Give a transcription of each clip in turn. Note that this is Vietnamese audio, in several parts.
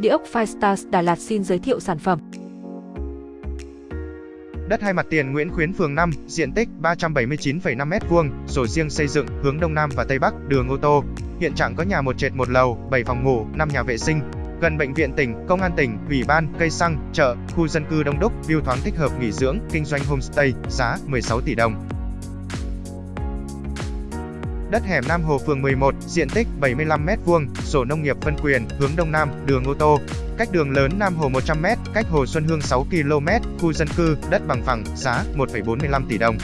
Địa ốc Firestars Đà Lạt xin giới thiệu sản phẩm. Đất hai mặt tiền Nguyễn Khuyến phường 5, diện tích 379,5 m2, sổ riêng xây dựng, hướng Đông Nam và Tây Bắc, đường ô tô. Hiện trạng có nhà một trệt một lầu, 7 phòng ngủ, 5 nhà vệ sinh, gần bệnh viện tỉnh, công an tỉnh, ủy ban, cây xăng, chợ, khu dân cư đông đúc, view thoáng thích hợp nghỉ dưỡng, kinh doanh homestay, giá 16 tỷ đồng. Đất hẻm Nam Hồ phường 11, diện tích 75m2, sổ nông nghiệp phân quyền, hướng Đông Nam, đường ô tô. Cách đường lớn Nam Hồ 100m, cách Hồ Xuân Hương 6 km, khu dân cư, đất bằng phẳng, giá 1,45 tỷ đồng.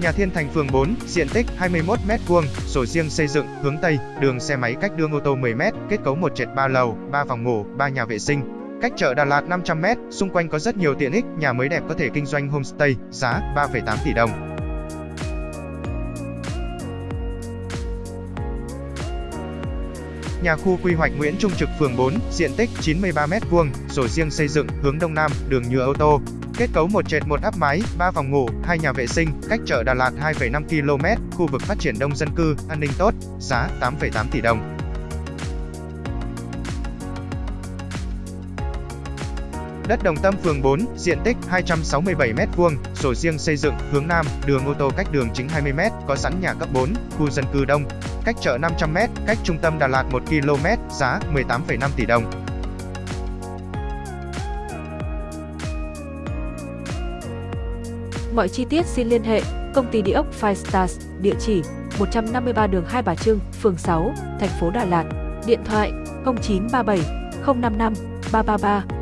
Nhà Thiên Thành phường 4, diện tích 21m2, sổ riêng xây dựng, hướng Tây, đường xe máy cách đường ô tô 10m, kết cấu 1 trệt 3 lầu, 3 phòng ngủ, 3 nhà vệ sinh. Cách chợ Đà Lạt 500m, xung quanh có rất nhiều tiện ích, nhà mới đẹp có thể kinh doanh homestay, giá 3,8 tỷ đồng. Nhà khu quy hoạch Nguyễn Trung Trực phường 4, diện tích 93m2, sổ riêng xây dựng, hướng Đông Nam, đường nhựa ô tô. Kết cấu một trệt một áp mái, 3 phòng ngủ, 2 nhà vệ sinh, cách chợ Đà Lạt 2,5 km, khu vực phát triển đông dân cư, an ninh tốt, giá 8,8 tỷ đồng. Đất Đồng Tâm phường 4, diện tích 267m2, sổ riêng xây dựng, hướng Nam, đường ô tô cách đường chính 20m, có sẵn nhà cấp 4, khu dân cư đông, cách chợ 500m, cách trung tâm Đà Lạt 1 km, giá 18,5 tỷ đồng. Mọi chi tiết xin liên hệ công ty địa ốc Five Stars, địa chỉ 153 đường Hai Bà Trưng, phường 6, thành phố Đà Lạt, điện thoại 0937 055 333